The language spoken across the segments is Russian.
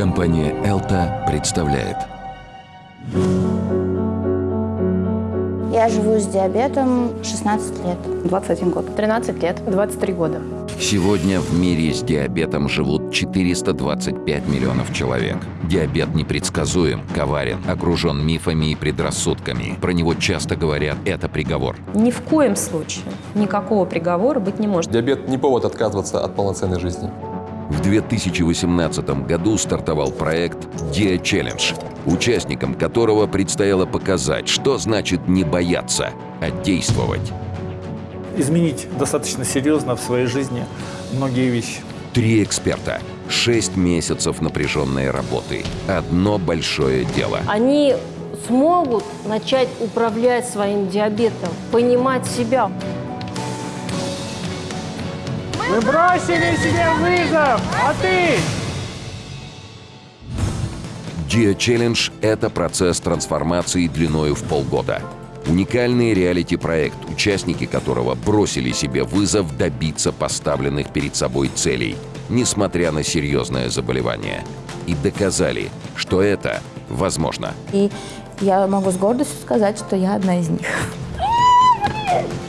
Компания «Элта» представляет Я живу с диабетом 16 лет. 21 год. 13 лет, 23 года. Сегодня в мире с диабетом живут 425 миллионов человек. Диабет непредсказуем, коварен, окружен мифами и предрассудками. Про него часто говорят «это приговор». Ни в коем случае никакого приговора быть не может. Диабет не повод отказываться от полноценной жизни. В 2018 году стартовал проект «Диа Челлендж», участникам которого предстояло показать, что значит не бояться, а действовать. изменить достаточно серьезно в своей жизни многие вещи. Три эксперта, шесть месяцев напряженной работы, одно большое дело. Они смогут начать управлять своим диабетом, понимать себя. Мы бросили себе вызов, а ты? Dia Challenge – это процесс трансформации длиною в полгода. Уникальный реалити-проект, участники которого бросили себе вызов добиться поставленных перед собой целей, несмотря на серьезное заболевание. И доказали, что это возможно. И я могу с гордостью сказать, что я одна из них.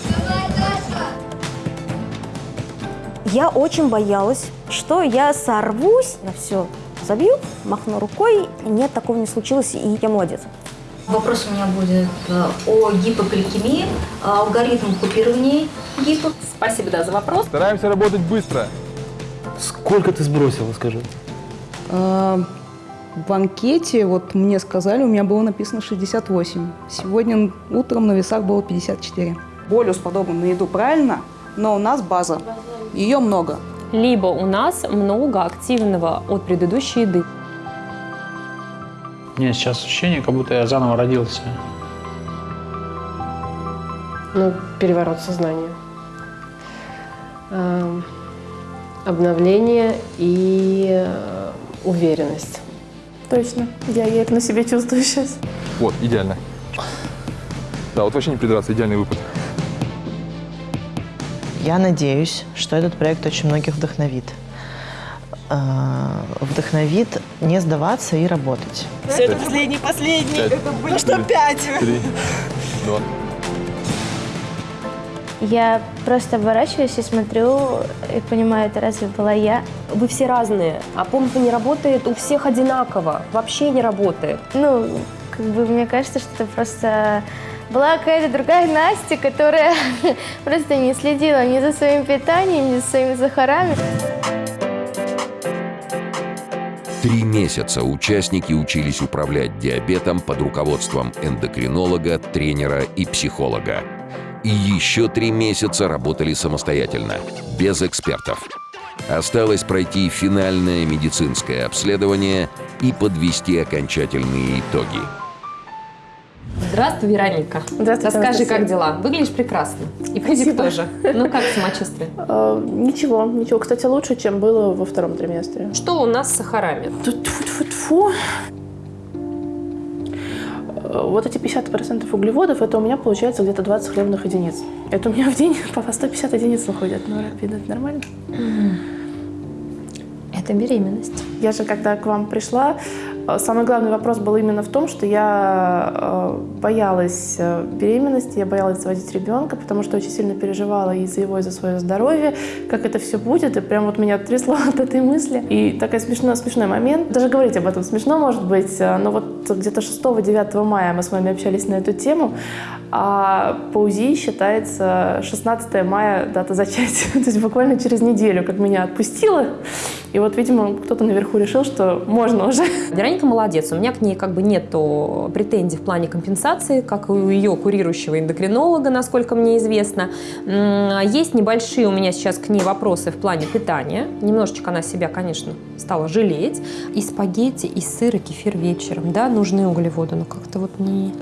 Я очень боялась, что я сорвусь на все, забью, махну рукой. Нет, такого не случилось, и я молодец. Вопрос у меня будет э, о гипогликемии, алгоритм купирования гипо. Спасибо, да, за вопрос. Стараемся работать быстро. Сколько ты сбросила, скажи? А, В анкете, вот мне сказали, у меня было написано 68. Сегодня утром на весах было 54. Болюс подобен на еду правильно, но у нас база. Ее много. Либо у нас много активного от предыдущей еды. У меня сейчас ощущение, как будто я заново родился. Ну, переворот сознания. Эм, Обновление и э, уверенность. Точно. Я, я это на себе чувствую сейчас. Вот, идеально. Да, вот вообще не придраться, идеальный выпад. Я надеюсь, что этот проект очень многих вдохновит. А, Вдохновит не сдаваться и работать. Все, это последний, последний. Пять, Ну что, пять? Три, два. Я просто оборачиваюсь и смотрю и понимаю, это разве была я? Вы все разные, а помпа не работает у всех одинаково. Вообще не работает. Ну, как бы мне кажется, что это просто была какая-то другая Настя, которая просто не следила ни за своим питанием, ни за своими сахарами. Три месяца участники учились управлять диабетом под руководством эндокринолога, тренера и психолога. И еще три месяца работали самостоятельно, без экспертов. Осталось пройти финальное медицинское обследование и подвести окончательные итоги. Здравствуй, Вероника. Здравствуйте, Расскажи, Анастасия. как дела? Выглядишь прекрасно. И Спасибо. тоже. Ну, как самочувствие? Э, ничего, ничего. Кстати, лучше, чем было во втором триместре. Что у нас с сахарами? Тьфу-тьфу-тьфу. Э, Вот эти 50% углеводов, это у меня получается где-то 20 хлебных единиц. Это у меня в день по 150 единиц выходит. Ну, рапид, это нормально? Это беременность. Я же, когда к вам пришла, самый главный вопрос был именно в том, что я э, боялась э, беременности, я боялась заводить ребенка, потому что очень сильно переживала и за его, и за свое здоровье, как это все будет, и прям вот меня трясло от этой мысли. И такой смешной, смешной момент, даже говорить об этом смешно, может быть, э, но вот где-то 6-9 мая мы с вами общались на эту тему, а по УЗИ считается 16 мая дата зачатия, то есть буквально через неделю, как меня отпустило, и вот, видимо, кто-то наверху решил, что можно уже. Вероника молодец. У меня к ней как бы нет претензий в плане компенсации, как и у ее курирующего эндокринолога, насколько мне известно. Есть небольшие у меня сейчас к ней вопросы в плане питания. Немножечко она себя, конечно, стала жалеть. И спагетти, и сыр, и кефир вечером, да, нужны углеводы, но как-то вот не...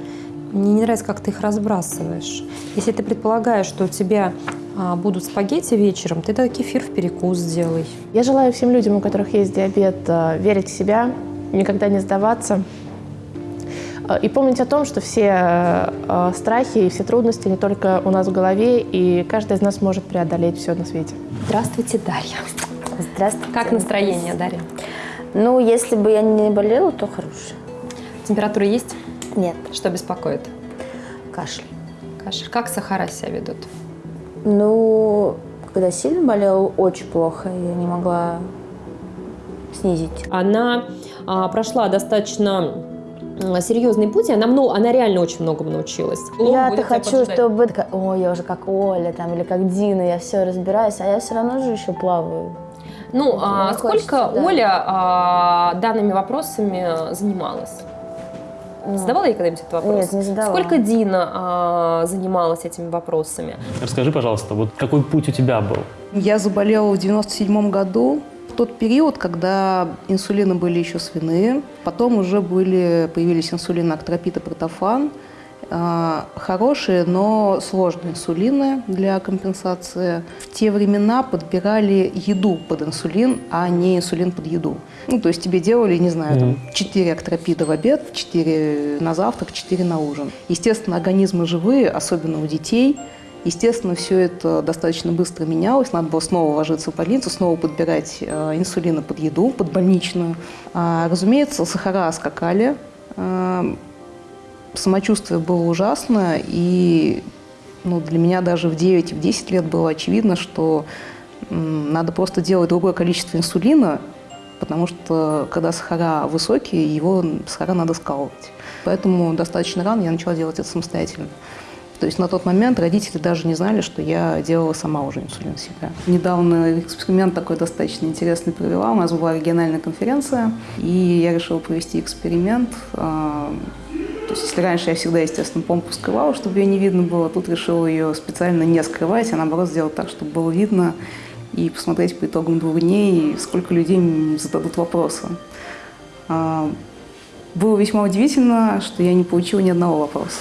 Мне не нравится, как ты их разбрасываешь. Если ты предполагаешь, что у тебя а, будут спагетти вечером, ты тогда кефир в перекус сделай. Я желаю всем людям, у которых есть диабет, э, верить в себя, никогда не сдаваться. Э, И помнить о том, что все э, страхи и все трудности не только у нас в голове, и каждый из нас может преодолеть все на свете. Здравствуйте, Дарья. Здравствуйте. Как настроение, Дарья? Ну, если бы я не болела, то хорошая. Температура есть? Нет. Что беспокоит? Кашель. Кашель. Как сахара себя ведут? Ну, когда сильно болела, очень плохо. Я не могла снизить. Она прошла достаточно серьезный путь, и она, много, она реально очень многому научилась. Я-то хочу, поджидать. чтобы ой, я уже как Оля там или как Дина, я все разбираюсь, а я все равно же еще плаваю. Ну, а сколько хочется, да. Оля а, данными вопросами занималась? Задавала ей когда-нибудь этот вопрос? Нет, не задавала. Сколько Дина а, занималась этими вопросами? Расскажи, пожалуйста, вот какой путь у тебя был? Я заболела в 97 году, в тот период, когда инсулины были еще свиные, потом уже были, появились инсулины актропит и протофан, А, хорошие, но сложные инсулины для компенсации. В те времена подбирали еду под инсулин, а не инсулин под еду. Ну, то есть тебе делали, не знаю, там, 4 актропида в обед, 4 на завтрак, 4 на ужин. Естественно, организмы живые, особенно у детей. Естественно, все это достаточно быстро менялось. Надо было снова ложиться в больницу, снова подбирать э, инсулины под еду, под больничную. А, разумеется, сахара скакали. Э, самочувствие было ужасное, и ну, для меня даже в 9 и в 10 лет было очевидно, что надо просто делать другое количество инсулина, потому что когда сахара высокие, его сахара надо скалывать. Поэтому достаточно рано я начала делать это самостоятельно. То есть на тот момент родители даже не знали, что я делала сама уже инсулин себя. Недавно эксперимент такой достаточно интересный провела. У нас была региональная конференция, и я решила провести эксперимент. А, То есть если раньше я всегда, естественно, помпу скрывала, чтобы ее не видно было, тут решила ее специально не скрывать, а наоборот сделать так, чтобы было видно, и посмотреть по итогам двух дней, сколько людей зададут вопросы. А, Было весьма удивительно, что я не получила ни одного вопроса.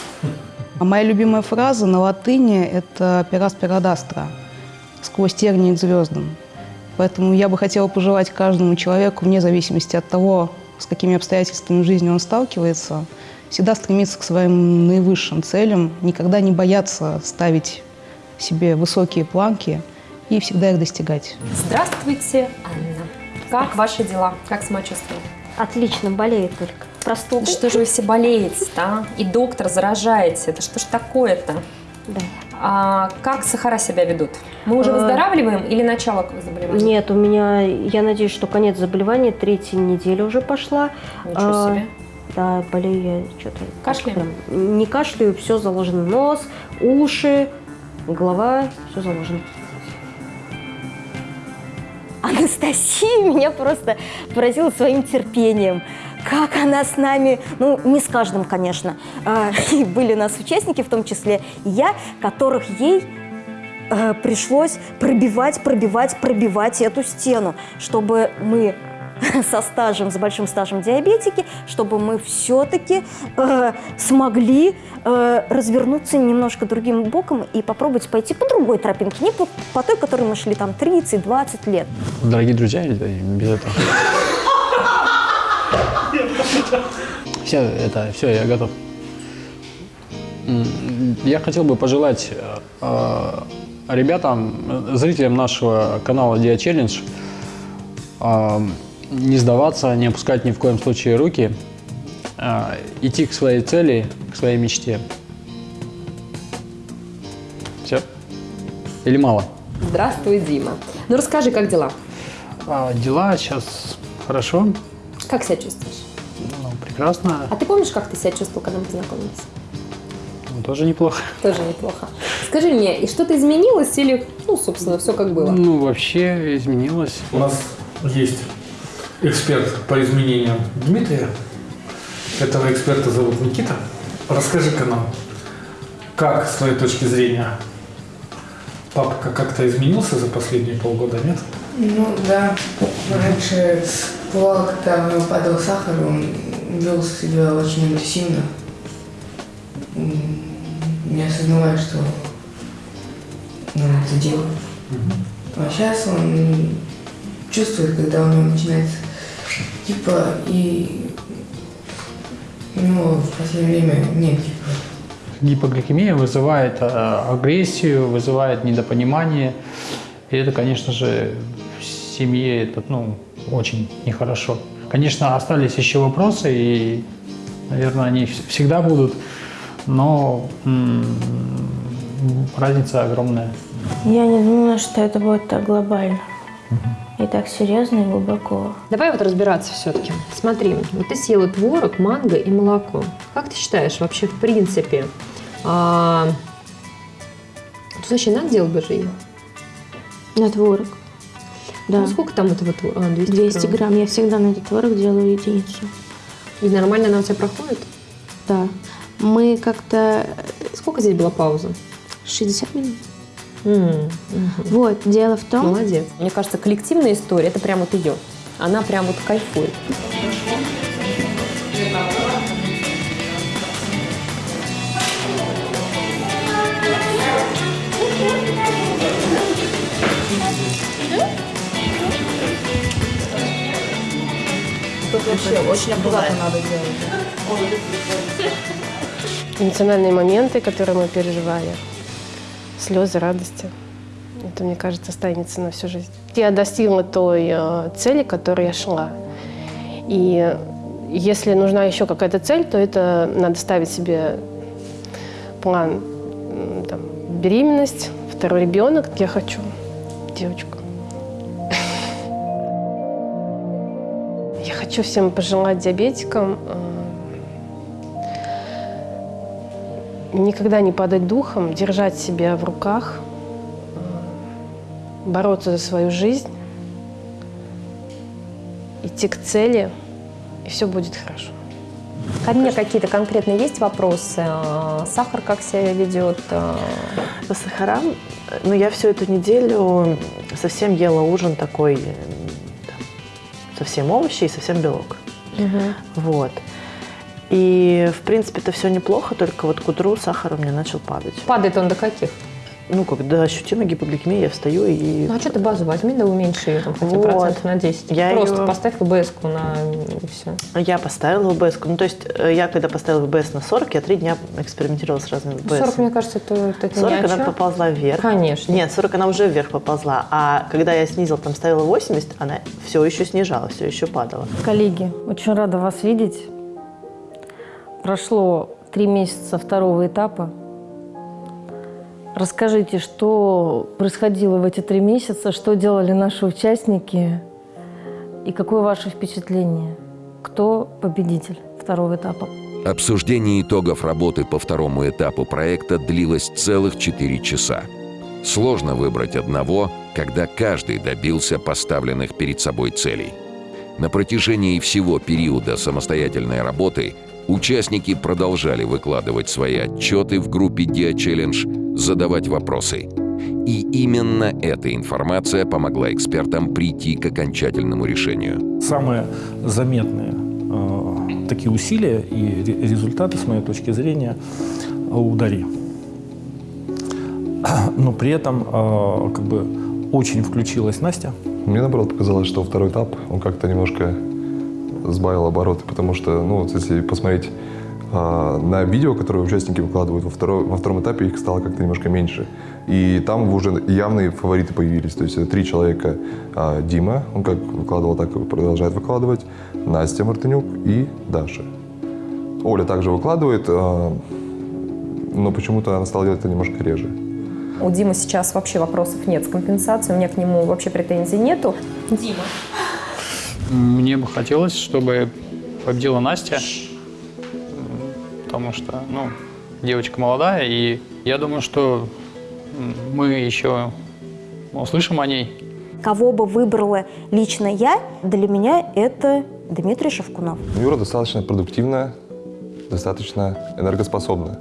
А моя любимая фраза на латыни – это «пера спирадастра» – «сквозь тернии к звездам». Поэтому я бы хотела пожелать каждому человеку, вне зависимости от того, с какими обстоятельствами в жизни он сталкивается, всегда стремиться к своим наивысшим целям, никогда не бояться ставить себе высокие планки и всегда их достигать. Здравствуйте, Анна. Как ваши дела? Как самочувствие? Отлично, болеет только. Простуда. Что же вы все болеете а? И доктор заражаете. Это что ж такое-то? Да. А как сахара себя ведут? Мы уже А, выздоравливаем или начало заболевания? Нет, у меня, я надеюсь, что конец заболевания, третья неделя уже пошла. Ничего А, себе. Да, болею я что-то. Кашляем? Не кашляю, все заложено. Нос, уши, голова, все заложено. Анастасия меня просто поразила своим терпением. Как она с нами, ну, не с каждым, конечно, а, и были у нас участники, в том числе я, которых ей э, пришлось пробивать, пробивать, пробивать эту стену, чтобы мы со стажем, с большим стажем диабетики, чтобы мы все-таки э, смогли э, развернуться немножко другим боком и попробовать пойти по другой тропинке, не по, по той, которой мы шли там 30-20 лет. Дорогие друзья, без этого. Все, это, все, я готов. Я хотел бы пожелать э, э, ребятам, э, зрителям нашего канала Dia Challenge э, не сдаваться, не опускать ни в коем случае руки, э, идти к своей цели, к своей мечте. Все? Или мало? Здравствуй, Дима. Ну расскажи, как дела? А, дела сейчас хорошо, Как себя чувствуешь? ну, прекрасно, А ты помнишь, как ты себя чувствовал, когда мы познакомились? ну, тоже неплохо. Тоже неплохо. Скажи мне, и что-то изменилось или, ну, собственно, все как было? Ну, вообще изменилось. У нас есть эксперт по изменениям Дмитрия. Этого эксперта зовут Никита. Расскажи-ка нам, как с твоей точки зрения папка как-то изменился за последние полгода, нет? Ну да, раньше бывало, когда у него падал сахар, он вел себя очень агрессивно, не осознавая, что он это делает. А сейчас он чувствует, когда у него начинается типа и у него в последнее время нет типа. Гипогликемия вызывает э, агрессию, вызывает недопонимание. И это, конечно же, в семье это, ну, очень нехорошо. Конечно, остались еще вопросы, и, наверное, они вс- всегда будут, но разница огромная. Я не думала, что это будет так глобально. И так серьезно и глубоко. Давай вот разбираться все-таки. Смотри, вот ты съела творог, манго и молоко. Как ты считаешь, вообще в принципе, а... тут вообще надо делать БЖИ? На творог. Да. Ну, сколько там этого творога? А, 200, 200 грамм. Я всегда на этот творог делаю единицу. И нормально она у тебя проходит? Да. Мы как-то... Сколько здесь была пауза? 60 минут. Мгм. Вот, дело в том... Молодец. Мне кажется, коллективная история – это прям вот ее. Она прям вот кайфует. Очень аккуратно надо делать. Эмоциональные моменты, которые мы переживали, слезы радости. Это, мне кажется, останется на всю жизнь. Я достигла той э, цели, к которой я шла. И если нужна еще какая-то цель, то это надо ставить себе план там, беременность, второй ребенок. Я хочу девочку. Хочу всем пожелать диабетикам э, никогда не падать духом, держать себя в руках, э, бороться за свою жизнь, идти к цели, и все будет хорошо. Ко мне какие-то конкретные есть вопросы? А, Сахар как себя ведет? А, По сахарам, ну, я всю эту неделю совсем ела ужин такой, совсем овощи и совсем белок. Вот. И, в принципе, это все неплохо, только вот к утру сахар у меня начал падать. Падает он до каких? Ну, когда ощутимая гипогликемия, я встаю и... Ну, а что ты базу возьми, да уменьши ее там хотя бы Вот. процентов на 10. Я Просто её- поставь ВБС-ку на и все. Я поставила ВБС. Ну, то есть, э, я когда поставила ВБС на 40, я три дня экспериментировала с разными ВБС. 40, мне кажется, это, это не 40 о она поползла вверх. Конечно. Нет, 40 она уже вверх поползла. А когда я снизила, там ставила 80, она все еще снижала, все еще падала. Коллеги, очень рада вас видеть. Прошло три месяца второго этапа. Расскажите, что происходило в эти три месяца, что делали наши участники и какое ваше впечатление? Кто победитель второго этапа? Обсуждение итогов работы по второму этапу проекта длилось целых 4 часа. Сложно выбрать одного, когда каждый добился поставленных перед собой целей. На протяжении всего периода самостоятельной работы участники продолжали выкладывать свои отчеты в группе Dia Challenge, задавать вопросы. И именно эта информация помогла экспертам прийти к окончательному решению. Самые заметные э, такие усилия и ре- результаты, с моей точки зрения, у. Но при этом э, как бы очень включилась Настя. Мне, наоборот, показалось, что второй этап, он как-то немножко сбавил обороты, потому что, ну, вот если посмотреть на видео, которые участники выкладывают во, второй- во втором этапе, их стало как-то немножко меньше. И там уже явные фавориты появились. То есть это три человека. А, Дима, он как выкладывал, так и продолжает выкладывать. Настя Мартынюк и Даша. Оля также выкладывает, а, но почему-то она стала делать это немножко реже. У Димы сейчас вообще вопросов нет с компенсацией, у меня к нему вообще претензий нету. Дима. Мне бы хотелось, чтобы победила Настя, потому что, ну, девочка молодая, и я думаю, что мы еще услышим о ней. Кого бы выбрала лично я, для меня это Дмитрий Шевкунов. Юра достаточно продуктивная, достаточно энергоспособная.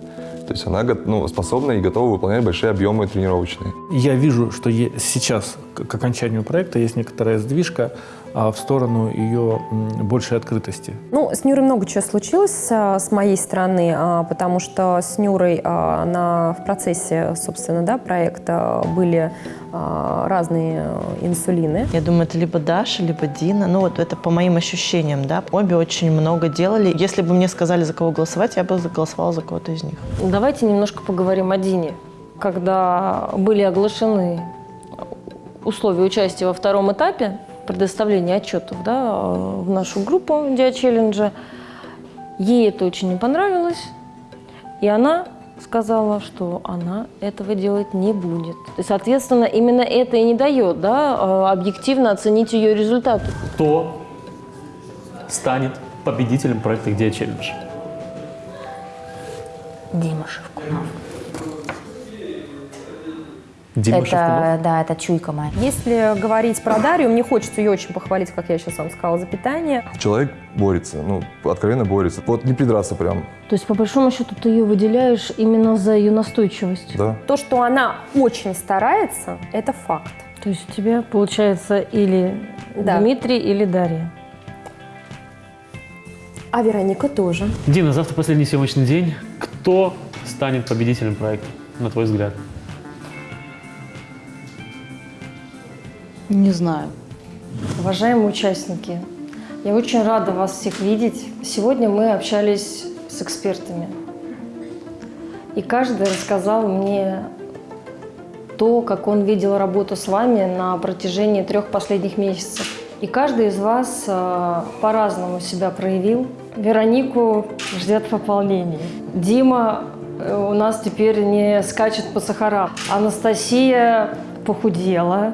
То есть она ну, способна и готова выполнять большие объемы тренировочные. Я вижу, что сейчас к окончанию проекта есть некоторая сдвижка в сторону ее большей открытости. Ну, с Нюрой много чего случилось а, с моей стороны, а, потому что с Нюрой а, на, в процессе, собственно, да, проекта были а, разные инсулины. Я думаю, это либо Даша, либо Дина. Ну, вот это по моим ощущениям, да. Обе очень много делали. Если бы мне сказали, за кого голосовать, я бы голосовала за кого-то из них. Давайте немножко поговорим о Дине. Когда были оглашены условия участия во втором этапе, предоставления отчетов да, в нашу группу Диачелленджа. Ей это очень не понравилось, и она сказала, что она этого делать не будет. И, соответственно, именно это и не дает да, объективно оценить ее результаты. Кто станет победителем проекта «Где челлендж»? Дима Шевкунов. Дима это, Шевкунов? да, это чуйка моя. Если говорить про Дарью, мне хочется ее очень похвалить, как я сейчас вам сказала, за питание. Человек борется, ну, откровенно борется. Вот не придраться прям, То есть, по большому счету, ты ее выделяешь именно за ее настойчивость. да. То, что она очень старается, это факт. То есть у тебя получается или Да. Дмитрий, или Дарья. А Вероника тоже. Дина, завтра последний съемочный день. Кто станет победителем проекта, на твой взгляд? Не знаю. Уважаемые участники, я очень рада вас всех видеть. Сегодня мы общались с экспертами. И каждый рассказал мне то, как он видел работу с вами на протяжении трех последних месяцев. И каждый из вас э, по-разному себя проявил. Веронику ждет пополнение. Дима э, у нас теперь не скачет по сахарам. Анастасия похудела.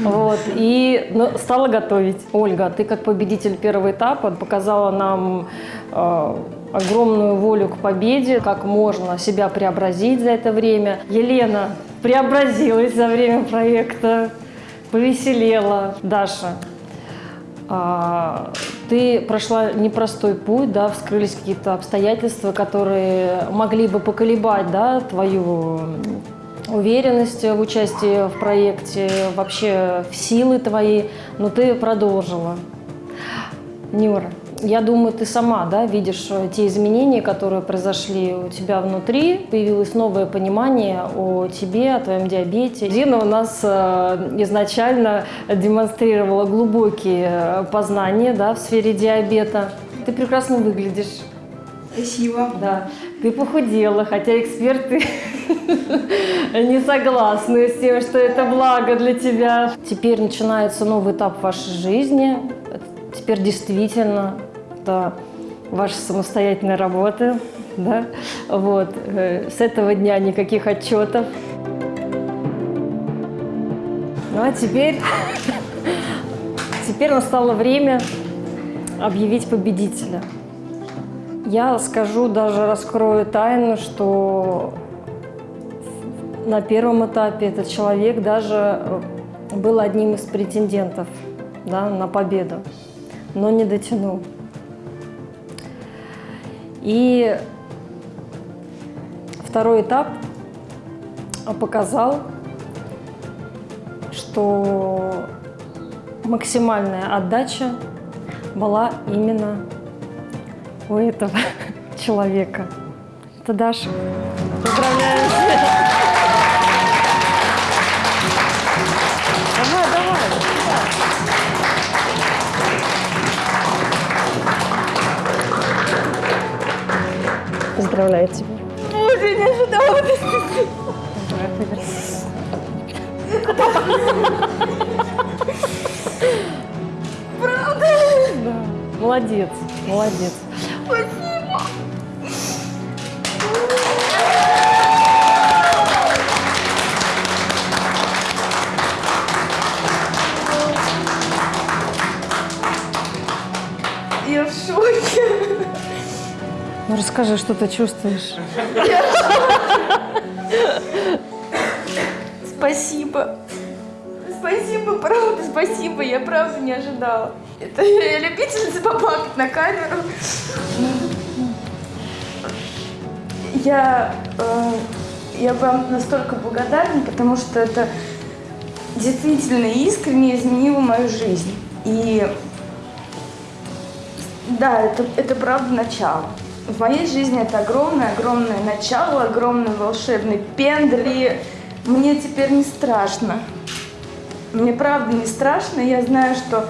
Вот, и ну, стала готовить. Ольга, ты как победитель первого этапа показала нам э, огромную волю к победе, как можно себя преобразить за это время. Елена преобразилась за время проекта, повеселела. Даша, а, ты прошла непростой путь, да, вскрылись какие-то обстоятельства, которые могли бы поколебать, да, твою уверенность в участии в проекте, вообще в силы твои, но ты продолжила. Нюра, я думаю, ты сама да, видишь э, те изменения, которые произошли у тебя внутри. Появилось новое понимание о тебе, о твоем диабете. Дина у нас э, изначально демонстрировала глубокие э, познания да, в сфере диабета. Ты прекрасно выглядишь. Спасибо. Да. Ты похудела, хотя эксперты не согласны с тем, что это благо для тебя. Теперь начинается новый этап вашей жизни. Теперь действительно это ваша самостоятельная работа. Да? Вот. Э, С этого дня никаких отчетов. Ну а теперь, теперь настало время объявить победителя. Я скажу, даже раскрою тайну, что на первом этапе этот человек даже э, был одним из претендентов да, на победу, но не дотянул. И второй этап показал, что максимальная отдача была именно у этого человека. Это Даша. Поздравляю. Поздравляю тебя. Боже, не ожидала. Правда? Да. Молодец, молодец. Спасибо. Я в шоке. Ну расскажи, что ты чувствуешь. Спасибо. Спасибо, правда, спасибо. Я правда не ожидала. Это я любительница поплакать на камеру. Я, э, я вам настолько благодарна, потому что это действительно искренне изменило мою жизнь. И да, это, это правда начало. В моей жизни это огромное-огромное начало, огромный волшебный пендель. И мне теперь не страшно. Мне правда не страшно. Я знаю, что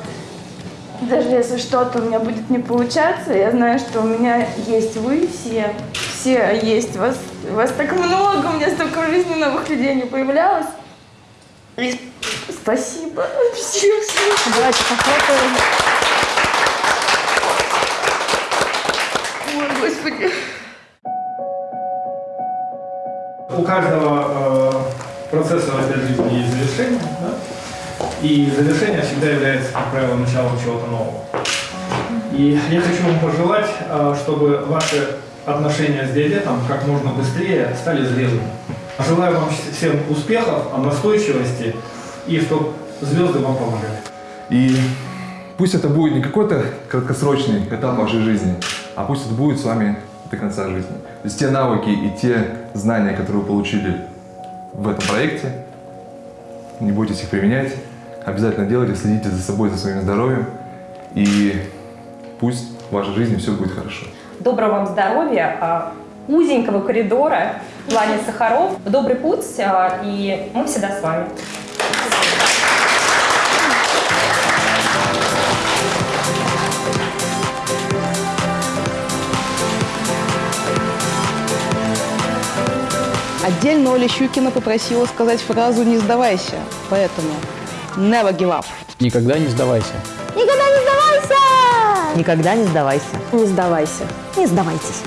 даже если что-то у меня будет не получаться, я знаю, что у меня есть вы все. Все есть. Вас, вас так много, у меня столько в жизни новых людей не появлялось. И Спасибо. Всем, всем. Давайте похлопаем. Ой, Господи. У каждого э, процесса в этой жизни есть завершение, да? и завершение всегда является, как правило, началом чего-то нового. И я хочу вам пожелать, э, чтобы ваши отношения с диабетом как можно быстрее стали зрелыми. Желаю вам всем успехов, настойчивости и чтобы звезды вам помогали. И пусть это будет не какой-то краткосрочный этап вашей жизни, а пусть это будет с вами до конца жизни. То есть те навыки и те знания, которые вы получили в этом проекте, не бойтесь их применять, обязательно делайте, следите за собой, за своим здоровьем, и пусть в вашей жизни все будет хорошо. Доброго вам здоровья, а, узенького коридора в плане сахаров. Добрый путь, а, и мы всегда с вами. Отдельно Оля Щукина попросила сказать фразу «не сдавайся», поэтому never give up. Никогда не сдавайся. Никогда не сдавайся! Никогда не сдавайся. Не сдавайся. Не сдавайтесь.